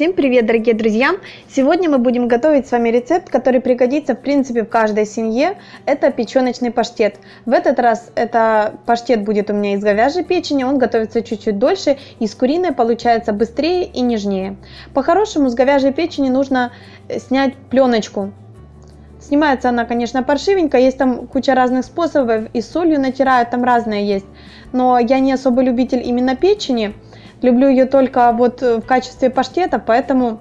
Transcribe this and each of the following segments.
Всем привет, дорогие друзья! Сегодня мы будем готовить с вами рецепт, который пригодится в принципе в каждой семье. Это печеночный паштет. В этот раз это паштет будет у меня из говяжьей печени, он готовится чуть-чуть дольше, и с куриной получается быстрее и нежнее. По-хорошему с говяжьей печени нужно снять пленочку. Снимается она, конечно, паршивенько, есть там куча разных способов, и солью натирают, там разные есть. Но я не особо любитель именно печени, Люблю ее только вот в качестве паштета, поэтому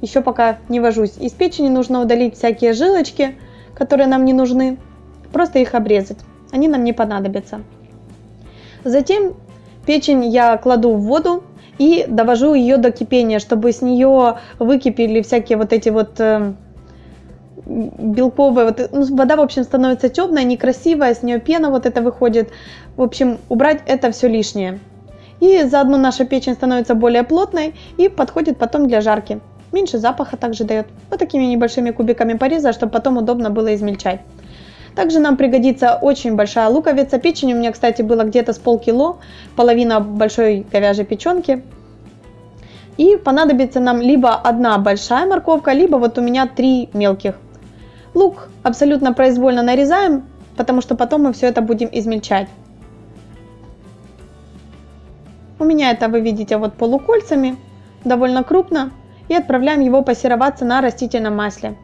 еще пока не вожусь. Из печени нужно удалить всякие жилочки, которые нам не нужны. Просто их обрезать. Они нам не понадобятся. Затем печень я кладу в воду и довожу ее до кипения, чтобы с нее выкипели всякие вот эти вот э, белковые, вот, ну, вода, в общем, становится темная, некрасивая, с нее пена вот это выходит. В общем, убрать это все лишнее. И заодно наша печень становится более плотной и подходит потом для жарки. Меньше запаха также дает. Вот такими небольшими кубиками пореза, чтобы потом удобно было измельчать. Также нам пригодится очень большая луковица. Печень у меня, кстати, было где-то с полкило, половина большой говяжьей печенки. И понадобится нам либо одна большая морковка, либо вот у меня три мелких. Лук абсолютно произвольно нарезаем, потому что потом мы все это будем измельчать. У меня это вы видите вот полукольцами, довольно крупно, и отправляем его пассероваться на растительном масле.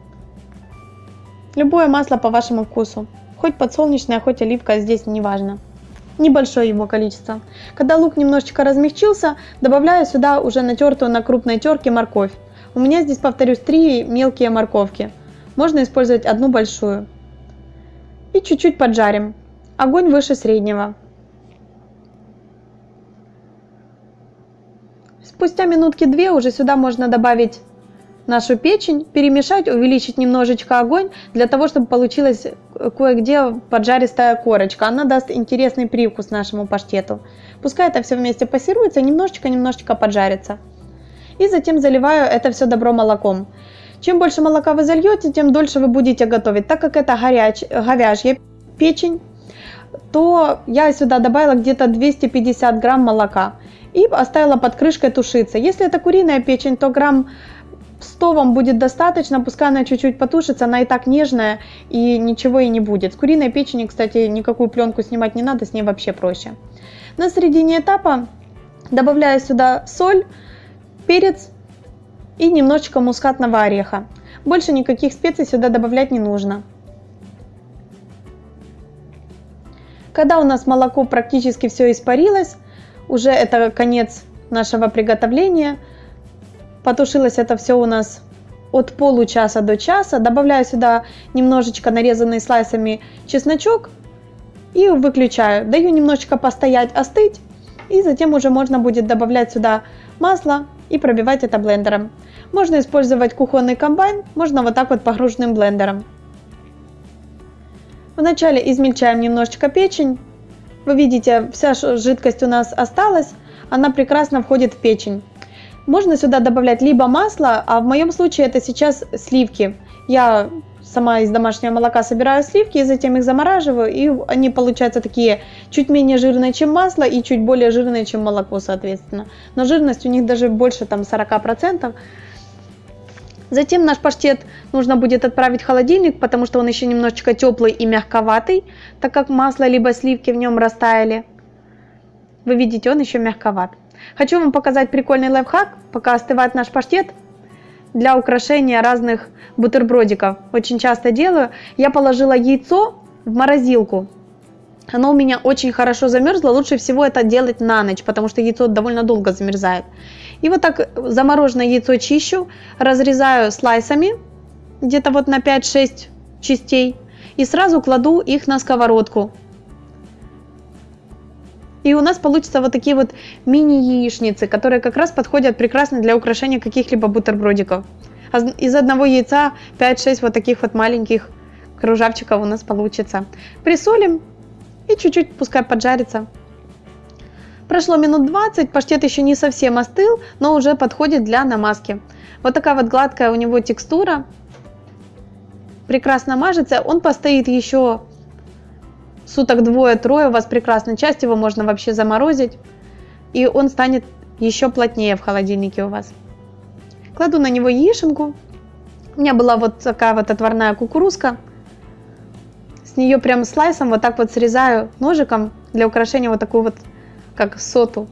Любое масло по вашему вкусу, хоть подсолнечное, хоть оливка, здесь не важно. Небольшое его количество. Когда лук немножечко размягчился, добавляю сюда уже натертую на крупной терке морковь. У меня здесь, повторюсь, три мелкие морковки. Можно использовать одну большую. И чуть-чуть поджарим. Огонь выше среднего. Спустя минутки две уже сюда можно добавить нашу печень, перемешать, увеличить немножечко огонь, для того, чтобы получилась кое-где поджаристая корочка. Она даст интересный привкус нашему паштету. Пускай это все вместе пассируется, немножечко-немножечко поджарится. И затем заливаю это все добро молоком. Чем больше молока вы зальете, тем дольше вы будете готовить. Так как это горяч, говяжья печень, то я сюда добавила где-то 250 грамм молока и оставила под крышкой тушиться. Если это куриная печень, то грамм 100 вам будет достаточно, пускай она чуть-чуть потушится, она и так нежная и ничего и не будет. С куриной печени, кстати, никакую пленку снимать не надо, с ней вообще проще. На середине этапа добавляю сюда соль, перец и немножечко мускатного ореха. Больше никаких специй сюда добавлять не нужно. Когда у нас молоко практически все испарилось, уже это конец нашего приготовления. Потушилось это все у нас от получаса до часа. Добавляю сюда немножечко нарезанный слайсами чесночок и выключаю. Даю немножечко постоять, остыть. И затем уже можно будет добавлять сюда масло и пробивать это блендером. Можно использовать кухонный комбайн, можно вот так вот погруженным блендером. Вначале измельчаем немножечко печень. Вы видите, вся жидкость у нас осталась, она прекрасно входит в печень. Можно сюда добавлять либо масло, а в моем случае это сейчас сливки. Я сама из домашнего молока собираю сливки, затем их замораживаю, и они получаются такие чуть менее жирные, чем масло, и чуть более жирные, чем молоко, соответственно. Но жирность у них даже больше там 40%. Затем наш паштет нужно будет отправить в холодильник, потому что он еще немножечко теплый и мягковатый, так как масло либо сливки в нем растаяли. Вы видите, он еще мягковат. Хочу вам показать прикольный лайфхак, пока остывает наш паштет, для украшения разных бутербродиков. Очень часто делаю. Я положила яйцо в морозилку. Оно у меня очень хорошо замерзло. Лучше всего это делать на ночь, потому что яйцо довольно долго замерзает. И вот так замороженное яйцо чищу, разрезаю слайсами, где-то вот на 5-6 частей, и сразу кладу их на сковородку. И у нас получится вот такие вот мини-яичницы, которые как раз подходят прекрасно для украшения каких-либо бутербродиков. Из одного яйца 5-6 вот таких вот маленьких кружавчиков у нас получится. Присолим и чуть-чуть пускай поджарится. Прошло минут 20, паштет еще не совсем остыл, но уже подходит для намазки. Вот такая вот гладкая у него текстура. Прекрасно мажется. Он постоит еще суток двое-трое у вас прекрасно. Часть его можно вообще заморозить. И он станет еще плотнее в холодильнике у вас. Кладу на него яишенку. У меня была вот такая вот отварная кукурузка. С нее прям слайсом вот так вот срезаю ножиком для украшения вот такую вот, как соту.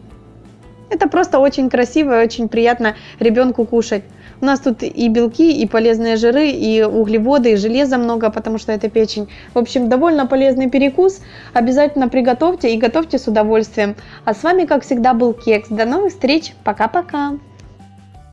Это просто очень красиво и очень приятно ребенку кушать. У нас тут и белки, и полезные жиры, и углеводы, и железа много, потому что это печень. В общем, довольно полезный перекус. Обязательно приготовьте и готовьте с удовольствием. А с вами, как всегда, был Кекс. До новых встреч. Пока-пока.